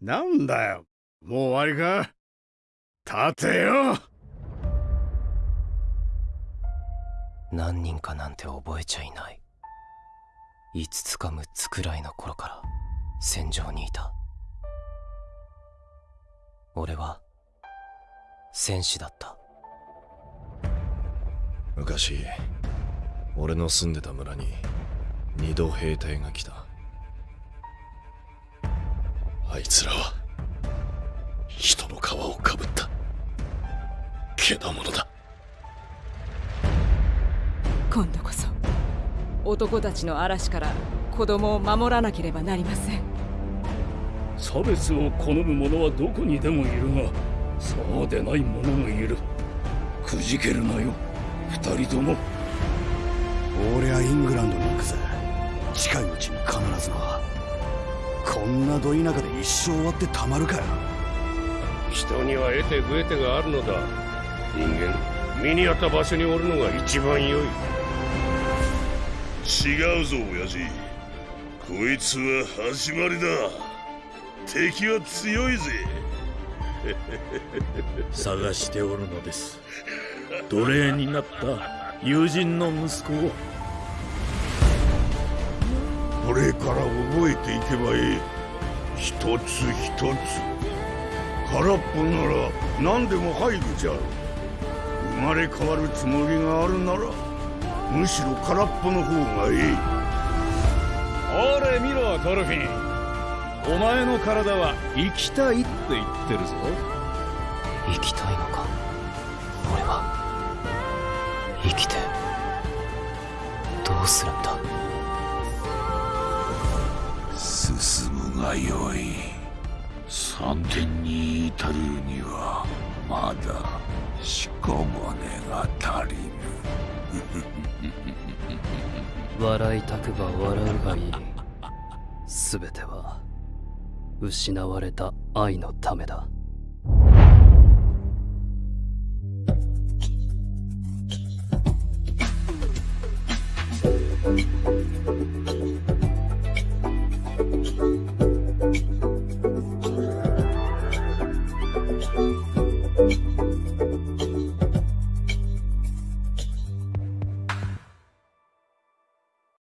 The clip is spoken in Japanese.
なんだよ。もう終わりか？立てよ！何人かなんて覚えちゃいない。5つか6つくらいの頃から戦場にいた。俺は戦士だった。昔俺の住んでた村に二度兵隊が来たあいつらは人の皮をかぶったけだものだ。今度こそ男たちの嵐から子供を守らなければなりません。差別を好む者はどこにでもいるがそうでない者もいる。くじけるなよ。二人とも。俺はイングランドに行くぜ。近いうちにんなど田舎で一生終わってたまるかよ。人には得て増えてがあるのだ。人間身に合った場所におるのが一番良い。違うぞ親父。こいつは始まりだ。敵は強いぜ。探しておるのです。奴隷になった友人の息子を。これから覚えていけばいい一つ一つ。空っぽなら何でも入るじゃろ。生まれ変わるつもりがあるならむしろ空っぽの方がいい。ほれ見ろドルフィン。お前の体は生きたいって言ってるぞ。生きたいのか？俺は生きてどうするんだ？よい三点に至るにはまだしこ骨が足りぬ。笑いたくば笑うがいい。全ては失われた愛のためだ。うん